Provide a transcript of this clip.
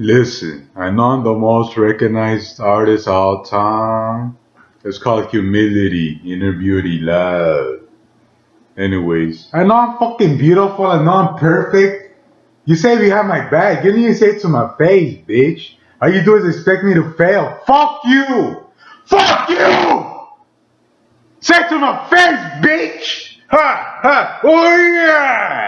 Listen, I know I'm the most recognized artist of all time. It's called humility, inner beauty, love. Anyways, I know I'm fucking beautiful. I know I'm perfect. You say you have my back. You didn't even say it to my face, bitch. All you do is expect me to fail. Fuck you! Fuck you! Say it to my face, bitch! Ha! Ha! Oh yeah!